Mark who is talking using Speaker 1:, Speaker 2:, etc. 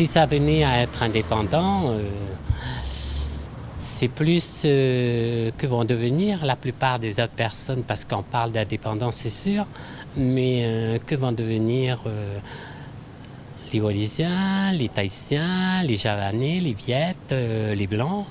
Speaker 1: Si ça venait à être indépendant, euh, c'est plus euh, que vont devenir la plupart des autres personnes, parce qu'on parle d'indépendance, c'est sûr, mais euh, que vont devenir les Wallisiens, les Tahitiens, les Javanais, les Viettes, les Blancs.